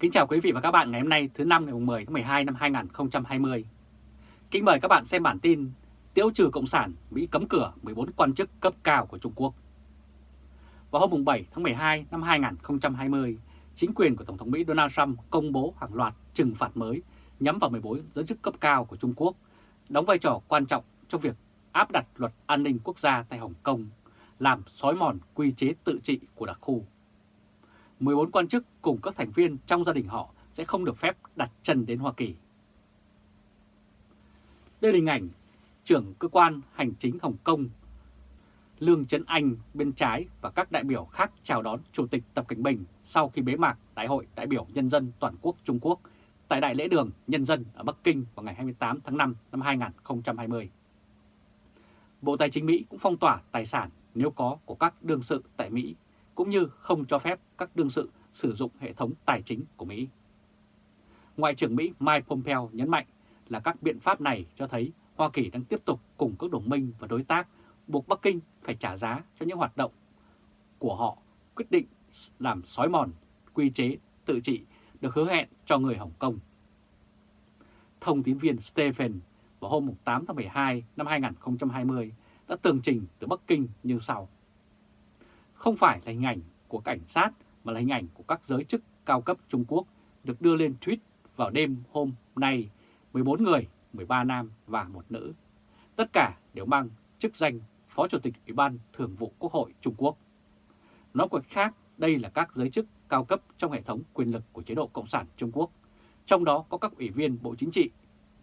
Kính chào quý vị và các bạn ngày hôm nay thứ năm ngày 10 tháng 12 năm 2020. Kính mời các bạn xem bản tin Tiêu trừ Cộng sản, Mỹ cấm cửa 14 quan chức cấp cao của Trung Quốc. Vào hôm 7 tháng 12 năm 2020, chính quyền của Tổng thống Mỹ Donald Trump công bố hàng loạt trừng phạt mới nhắm vào 14 giới chức cấp cao của Trung Quốc, đóng vai trò quan trọng trong việc áp đặt luật an ninh quốc gia tại Hồng Kông, làm xói mòn quy chế tự trị của đặc khu. 14 quan chức cùng các thành viên trong gia đình họ sẽ không được phép đặt chân đến Hoa Kỳ. Đây là hình ảnh trưởng cơ quan hành chính Hồng Kông, Lương Trấn Anh bên trái và các đại biểu khác chào đón Chủ tịch Tập Cảnh Bình sau khi bế mạc Đại hội đại biểu Nhân dân Toàn quốc Trung Quốc tại Đại lễ đường Nhân dân ở Bắc Kinh vào ngày 28 tháng 5 năm 2020. Bộ Tài chính Mỹ cũng phong tỏa tài sản nếu có của các đương sự tại Mỹ cũng như không cho phép các đương sự sử dụng hệ thống tài chính của Mỹ. Ngoại trưởng Mỹ Mike Pompeo nhấn mạnh là các biện pháp này cho thấy Hoa Kỳ đang tiếp tục cùng các đồng minh và đối tác buộc Bắc Kinh phải trả giá cho những hoạt động của họ quyết định làm xói mòn quy chế tự trị được hứa hẹn cho người Hồng Kông. Thông tín viên Stephen vào hôm 8 tháng 12 năm 2020 đã tường trình từ Bắc Kinh như sau. Không phải là hình ảnh của cảnh sát mà là hình ảnh của các giới chức cao cấp Trung Quốc được đưa lên tweet vào đêm hôm nay 14 người, 13 nam và một nữ. Tất cả đều mang chức danh Phó Chủ tịch Ủy ban Thường vụ Quốc hội Trung Quốc. Nói cách khác, đây là các giới chức cao cấp trong hệ thống quyền lực của chế độ Cộng sản Trung Quốc, trong đó có các ủy viên Bộ Chính trị,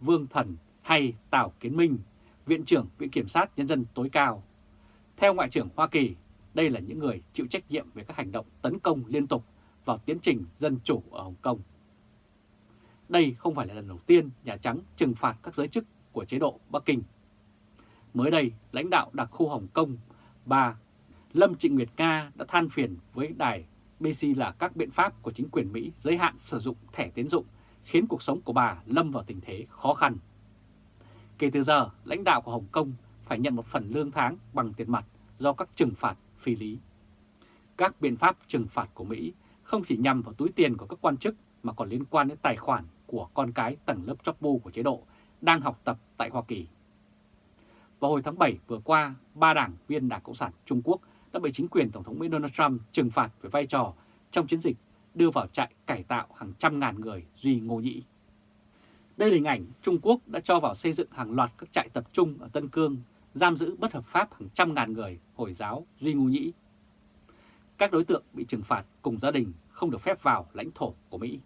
Vương Thần hay Tào Kiến Minh, Viện trưởng Viện Kiểm sát Nhân dân tối cao. Theo Ngoại trưởng Hoa Kỳ, đây là những người chịu trách nhiệm về các hành động tấn công liên tục vào tiến trình dân chủ ở Hồng Kông. Đây không phải là lần đầu tiên Nhà Trắng trừng phạt các giới chức của chế độ Bắc Kinh. Mới đây, lãnh đạo đặc khu Hồng Kông, bà Lâm Trịnh Nguyệt Nga đã than phiền với đài BC là các biện pháp của chính quyền Mỹ giới hạn sử dụng thẻ tiến dụng khiến cuộc sống của bà lâm vào tình thế khó khăn. Kể từ giờ, lãnh đạo của Hồng Kông phải nhận một phần lương tháng bằng tiền mặt do các trừng phạt phi lý. Các biện pháp trừng phạt của Mỹ không chỉ nhằm vào túi tiền của các quan chức mà còn liên quan đến tài khoản của con cái tầng lớp chóc bu của chế độ đang học tập tại Hoa Kỳ. Vào hồi tháng 7 vừa qua, ba đảng viên Đảng Cộng sản Trung Quốc đã bị chính quyền Tổng thống Mỹ Donald Trump trừng phạt về vai trò trong chiến dịch đưa vào trại cải tạo hàng trăm ngàn người Duy Ngô Nhĩ. Đây là hình ảnh Trung Quốc đã cho vào xây dựng hàng loạt các trại tập trung ở Tân Cương, giam giữ bất hợp pháp hàng trăm ngàn người Hồi giáo Duy Ngu Nhĩ. Các đối tượng bị trừng phạt cùng gia đình không được phép vào lãnh thổ của Mỹ.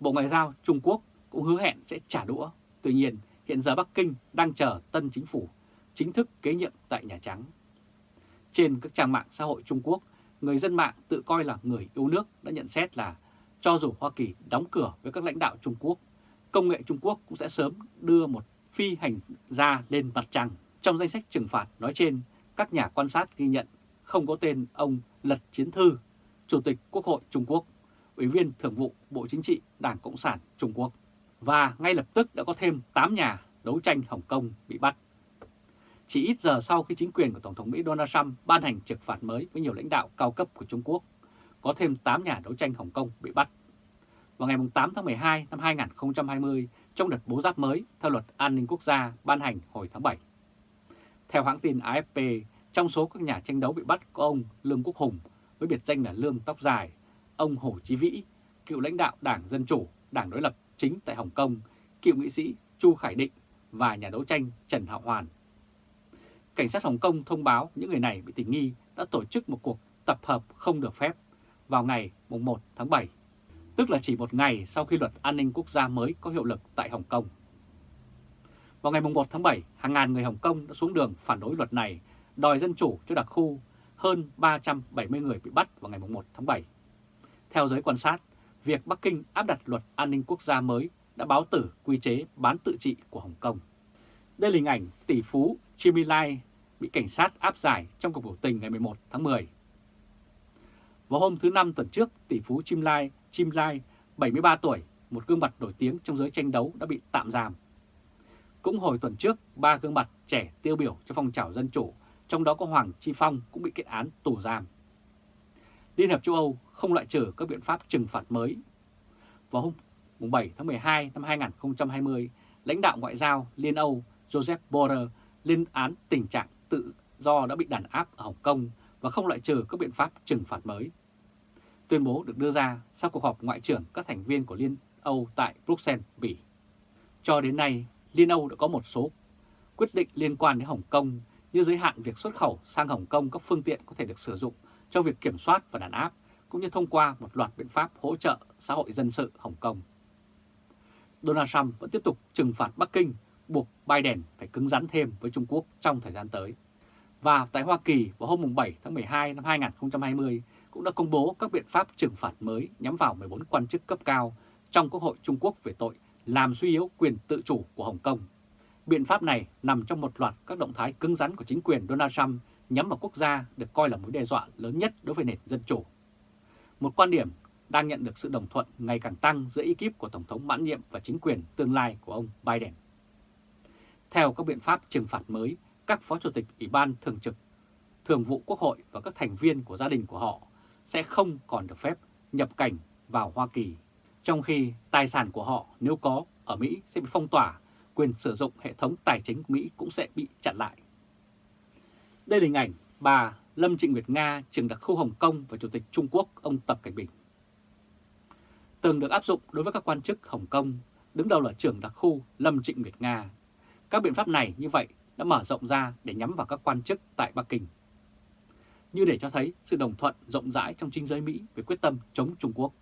Bộ Ngoại giao Trung Quốc cũng hứa hẹn sẽ trả đũa. Tuy nhiên, hiện giờ Bắc Kinh đang chờ tân chính phủ chính thức kế nhiệm tại Nhà Trắng. Trên các trang mạng xã hội Trung Quốc, người dân mạng tự coi là người yêu nước đã nhận xét là cho dù Hoa Kỳ đóng cửa với các lãnh đạo Trung Quốc, công nghệ Trung Quốc cũng sẽ sớm đưa một phi hành gia lên mặt trăng. Trong danh sách trừng phạt nói trên, các nhà quan sát ghi nhận không có tên ông Lật Chiến Thư, Chủ tịch Quốc hội Trung Quốc, Ủy viên Thường vụ Bộ Chính trị Đảng Cộng sản Trung Quốc. Và ngay lập tức đã có thêm 8 nhà đấu tranh Hồng Kông bị bắt. Chỉ ít giờ sau khi chính quyền của Tổng thống Mỹ Donald Trump ban hành trừng phạt mới với nhiều lãnh đạo cao cấp của Trung Quốc, có thêm 8 nhà đấu tranh Hồng Kông bị bắt. Vào ngày 8 tháng 12 năm 2020, trong đợt bố giáp mới theo luật an ninh quốc gia ban hành hồi tháng 7. Theo hãng tin AFP, trong số các nhà tranh đấu bị bắt có ông Lương Quốc Hùng với biệt danh là Lương Tóc Dài, ông Hồ Chí Vĩ, cựu lãnh đạo Đảng Dân Chủ, Đảng đối lập chính tại Hồng Kông, cựu nghị sĩ Chu Khải Định và nhà đấu tranh Trần Hạo Hoàn. Cảnh sát Hồng Kông thông báo những người này bị tình nghi đã tổ chức một cuộc tập hợp không được phép vào ngày 1 tháng 7, tức là chỉ một ngày sau khi luật an ninh quốc gia mới có hiệu lực tại Hồng Kông. Vào ngày 1 tháng 7, hàng ngàn người Hồng Kông đã xuống đường phản đối luật này, đòi dân chủ cho đặc khu, hơn 370 người bị bắt vào ngày 1 tháng 7. Theo giới quan sát, việc Bắc Kinh áp đặt luật an ninh quốc gia mới đã báo tử quy chế bán tự trị của Hồng Kông. Đây là hình ảnh tỷ phú Jimmy Lai bị cảnh sát áp giải trong cuộc biểu tình ngày 11 tháng 10. Vào hôm thứ Năm tuần trước, tỷ phú Jim Lai, Chim Lai, 73 tuổi, một gương mặt nổi tiếng trong giới tranh đấu đã bị tạm giam. Cũng hồi tuần trước, ba gương mặt trẻ tiêu biểu cho phong trào dân chủ, trong đó có Hoàng Chi Phong cũng bị kết án tù giam. Liên Hợp châu Âu không loại trừ các biện pháp trừng phạt mới vào hôm 7 tháng 12 năm 2020, lãnh đạo ngoại giao Liên Âu Joseph Borrell lên án tình trạng tự do đã bị đàn áp ở Hồng Kông và không loại trừ các biện pháp trừng phạt mới. Tuyên bố được đưa ra sau cuộc họp ngoại trưởng các thành viên của Liên Âu tại Bruxelles, Bỉ. Cho đến nay, Liên Âu đã có một số quyết định liên quan đến Hồng Kông như giới hạn việc xuất khẩu sang Hồng Kông các phương tiện có thể được sử dụng cho việc kiểm soát và đàn áp, cũng như thông qua một loạt biện pháp hỗ trợ xã hội dân sự Hồng Kông. Donald Trump vẫn tiếp tục trừng phạt Bắc Kinh, buộc Biden phải cứng rắn thêm với Trung Quốc trong thời gian tới. Và tại Hoa Kỳ vào hôm 7 tháng 12 năm 2020 cũng đã công bố các biện pháp trừng phạt mới nhắm vào 14 quan chức cấp cao trong Quốc hội Trung Quốc về tội làm suy yếu quyền tự chủ của Hồng Kông. Biện pháp này nằm trong một loạt các động thái cứng rắn của chính quyền Donald Trump nhắm vào quốc gia được coi là mối đe dọa lớn nhất đối với nền dân chủ. Một quan điểm đang nhận được sự đồng thuận ngày càng tăng giữa ekip của Tổng thống mãn nhiệm và chính quyền tương lai của ông Biden. Theo các biện pháp trừng phạt mới, các phó chủ tịch Ủy ban Thường trực, Thường vụ Quốc hội và các thành viên của gia đình của họ sẽ không còn được phép nhập cảnh vào Hoa Kỳ, trong khi tài sản của họ nếu có ở Mỹ sẽ bị phong tỏa, quyền sử dụng hệ thống tài chính của Mỹ cũng sẽ bị chặn lại. Đây là hình ảnh bà Lâm Trịnh Nguyệt Nga, trưởng đặc khu Hồng Kông và Chủ tịch Trung Quốc ông Tập Cảnh Bình. Từng được áp dụng đối với các quan chức Hồng Kông, đứng đầu là trưởng đặc khu Lâm Trịnh Nguyệt Nga. Các biện pháp này như vậy đã mở rộng ra để nhắm vào các quan chức tại Bắc Kinh. Như để cho thấy sự đồng thuận rộng rãi trong chính giới Mỹ về quyết tâm chống Trung Quốc,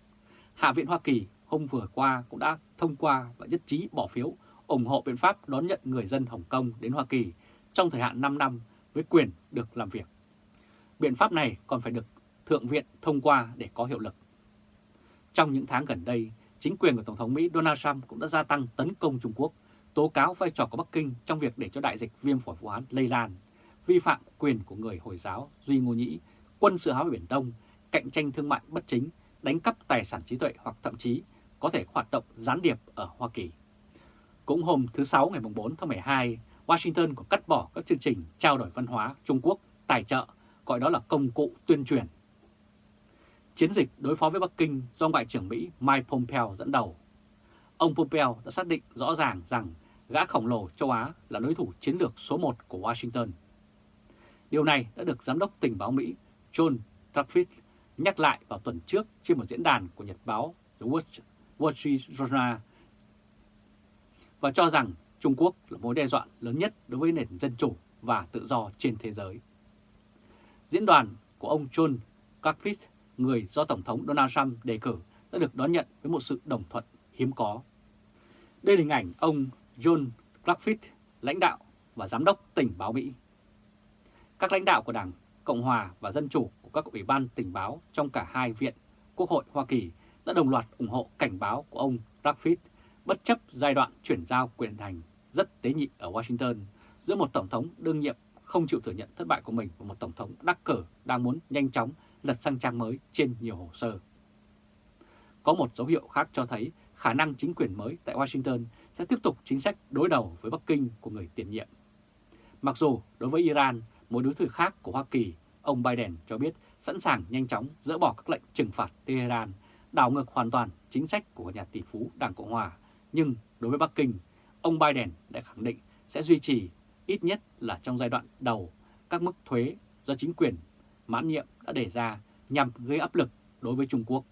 Hạ viện Hoa Kỳ hôm vừa qua cũng đã thông qua và nhất trí bỏ phiếu ủng hộ biện pháp đón nhận người dân Hồng Kông đến Hoa Kỳ trong thời hạn 5 năm với quyền được làm việc. Biện pháp này còn phải được Thượng viện thông qua để có hiệu lực. Trong những tháng gần đây, chính quyền của Tổng thống Mỹ Donald Trump cũng đã gia tăng tấn công Trung Quốc, tố cáo vai trò của Bắc Kinh trong việc để cho đại dịch viêm phổi Vũ Hán lây lan, vi phạm quyền của người Hồi giáo Duy Ngô Nhĩ, quân sự hóa Biển Đông, cạnh tranh thương mại bất chính, đánh cắp tài sản trí tuệ hoặc thậm chí có thể hoạt động gián điệp ở Hoa Kỳ. Cũng hôm thứ Sáu ngày 4 tháng 12, Washington có cắt bỏ các chương trình trao đổi văn hóa Trung Quốc tài trợ, gọi đó là công cụ tuyên truyền. Chiến dịch đối phó với Bắc Kinh do Ngoại trưởng Mỹ Mike Pompeo dẫn đầu. Ông Pompeo đã xác định rõ ràng rằng gã khổng lồ châu Á là đối thủ chiến lược số 1 của Washington. Điều này đã được Giám đốc tình báo Mỹ John Trafford nhắc lại vào tuần trước trên một diễn đàn của nhật báo The Wall Street Journal và cho rằng Trung Quốc là mối đe dọa lớn nhất đối với nền dân chủ và tự do trên thế giới. Diễn đoàn của ông John Clarkfield, người do Tổng thống Donald Trump đề cử, đã được đón nhận với một sự đồng thuận hiếm có. Đây là hình ảnh ông John Clarkfield, lãnh đạo và giám đốc tình báo Mỹ. Các lãnh đạo của Đảng Cộng hòa và Dân chủ của các ủy ban tình báo trong cả hai viện Quốc hội Hoa Kỳ đã đồng loạt ủng hộ cảnh báo của ông Clarkfield bất chấp giai đoạn chuyển giao quyền hành rất tế nhị ở Washington giữa một Tổng thống đương nhiệm không chịu thừa nhận thất bại của mình và một Tổng thống đắc cử đang muốn nhanh chóng lật sang trang mới trên nhiều hồ sơ. Có một dấu hiệu khác cho thấy khả năng chính quyền mới tại Washington sẽ tiếp tục chính sách đối đầu với Bắc Kinh của người tiền nhiệm. Mặc dù đối với Iran, một đối thủ khác của Hoa Kỳ, ông Biden cho biết sẵn sàng nhanh chóng dỡ bỏ các lệnh trừng phạt Tehran, đảo ngược hoàn toàn chính sách của nhà tỷ phú Đảng Cộng Hòa nhưng đối với Bắc Kinh, ông Biden đã khẳng định sẽ duy trì ít nhất là trong giai đoạn đầu các mức thuế do chính quyền mãn nhiệm đã đề ra nhằm gây áp lực đối với Trung Quốc.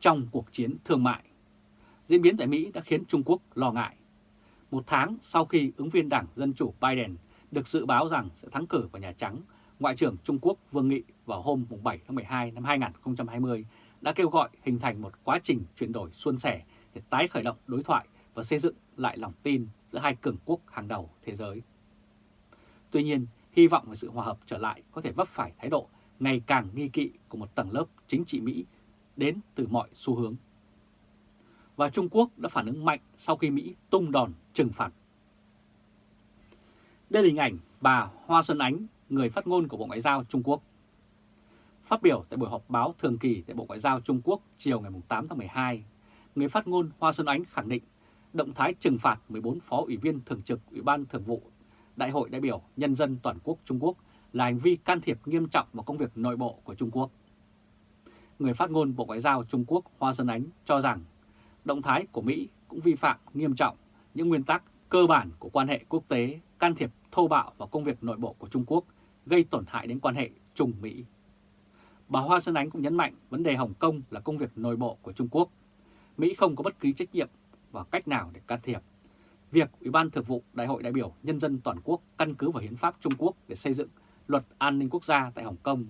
Trong cuộc chiến thương mại, diễn biến tại Mỹ đã khiến Trung Quốc lo ngại. Một tháng sau khi ứng viên Đảng Dân Chủ Biden được dự báo rằng sẽ thắng cử vào Nhà Trắng, Ngoại trưởng Trung Quốc Vương Nghị vào hôm 7 tháng 12 năm 2020 đã kêu gọi hình thành một quá trình chuyển đổi suôn sẻ để tái khởi động đối thoại và xây dựng lại lòng tin giữa hai cường quốc hàng đầu thế giới. Tuy nhiên, hy vọng về sự hòa hợp trở lại có thể vấp phải thái độ ngày càng nghi kỵ của một tầng lớp chính trị Mỹ đến từ mọi xu hướng. Và Trung Quốc đã phản ứng mạnh sau khi Mỹ tung đòn trừng phạt. Đây là hình ảnh bà Hoa Xuân Ánh, người phát ngôn của Bộ Ngoại giao Trung Quốc. Phát biểu tại buổi họp báo thường kỳ tại Bộ Ngoại giao Trung Quốc chiều ngày 8 tháng 12, người phát ngôn Hoa Xuân Ánh khẳng định động thái trừng phạt 14 phó ủy viên thường trực Ủy ban Thường vụ Đại hội đại biểu Nhân dân Toàn quốc Trung Quốc là hành vi can thiệp nghiêm trọng vào công việc nội bộ của Trung Quốc. người phát ngôn Bộ Ngoại giao Trung Quốc Hoa Xuân Ánh cho rằng động thái của Mỹ cũng vi phạm nghiêm trọng những nguyên tắc cơ bản của quan hệ quốc tế, can thiệp thô bạo vào công việc nội bộ của Trung Quốc, gây tổn hại đến quan hệ Trung-Mỹ. Bà Hoa Xuân Ánh cũng nhấn mạnh vấn đề Hồng Kông là công việc nội bộ của Trung Quốc. Mỹ không có bất kỳ trách nhiệm và cách nào để can thiệp. Việc Ủy ban Thường vụ Đại hội đại biểu Nhân dân toàn quốc căn cứ vào hiến pháp Trung Quốc để xây dựng luật an ninh quốc gia tại Hồng Kông,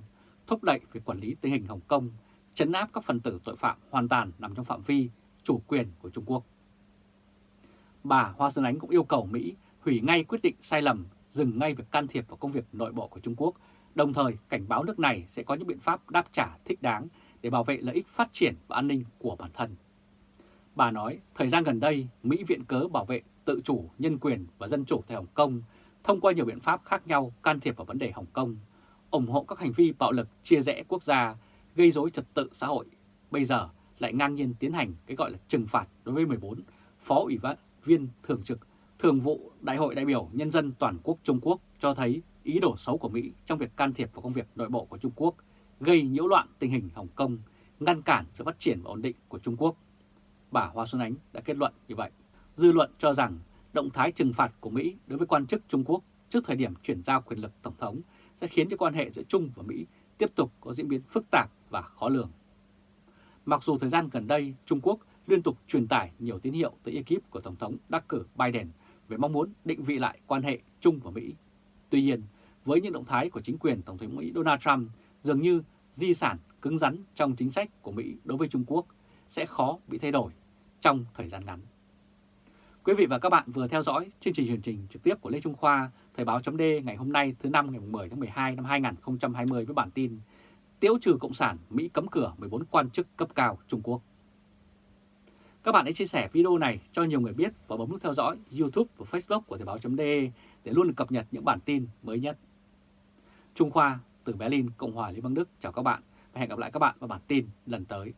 thúc đẩy việc quản lý tình hình Hồng Kông, chấn áp các phần tử tội phạm hoàn toàn nằm trong phạm vi chủ quyền của Trung Quốc. Bà Hoa Xuân Ánh cũng yêu cầu Mỹ hủy ngay quyết định sai lầm, dừng ngay việc can thiệp vào công việc nội bộ của Trung Quốc, đồng thời cảnh báo nước này sẽ có những biện pháp đáp trả thích đáng để bảo vệ lợi ích phát triển và an ninh của bản thân. Bà nói, thời gian gần đây, Mỹ viện cớ bảo vệ tự chủ, nhân quyền và dân chủ tại Hồng Kông thông qua nhiều biện pháp khác nhau can thiệp vào vấn đề Hồng Kông, ủng hộ các hành vi bạo lực chia rẽ quốc gia, gây rối trật tự xã hội. Bây giờ lại ngang nhiên tiến hành cái gọi là trừng phạt đối với 14 phó ủy viên thường trực Thường vụ Đại hội đại biểu Nhân dân Toàn quốc Trung Quốc cho thấy ý đồ xấu của Mỹ trong việc can thiệp vào công việc nội bộ của Trung Quốc, gây nhiễu loạn tình hình Hồng Kông, ngăn cản sự phát triển và ổn định của Trung Quốc. Bà Hoa Xuân Ánh đã kết luận như vậy. Dư luận cho rằng động thái trừng phạt của Mỹ đối với quan chức Trung Quốc trước thời điểm chuyển giao quyền lực Tổng thống sẽ khiến cho quan hệ giữa Trung và Mỹ tiếp tục có diễn biến phức tạp và khó lường. Mặc dù thời gian gần đây Trung Quốc liên tục truyền tải nhiều tín hiệu tới ekip của Tổng thống đắc cử Biden về mong muốn định vị lại quan hệ Trung và Mỹ. Tuy nhiên, với những động thái của chính quyền Tổng thống Mỹ Donald Trump dường như di sản cứng rắn trong chính sách của Mỹ đối với Trung Quốc sẽ khó bị thay đổi trong thời gian ngắn. Quý vị và các bạn vừa theo dõi chương trình truyền trình trực tiếp của Lê Trung Khoa, Thời báo chấm ngày hôm nay thứ năm ngày 10 tháng 12 năm 2020 với bản tin Tiễu trừ Cộng sản, Mỹ cấm cửa 14 quan chức cấp cao Trung Quốc. Các bạn hãy chia sẻ video này cho nhiều người biết và bấm nút theo dõi YouTube và Facebook của Thời báo.de để luôn được cập nhật những bản tin mới nhất. Trung Khoa từ Berlin, Cộng hòa Liên bang Đức chào các bạn và hẹn gặp lại các bạn vào bản tin lần tới.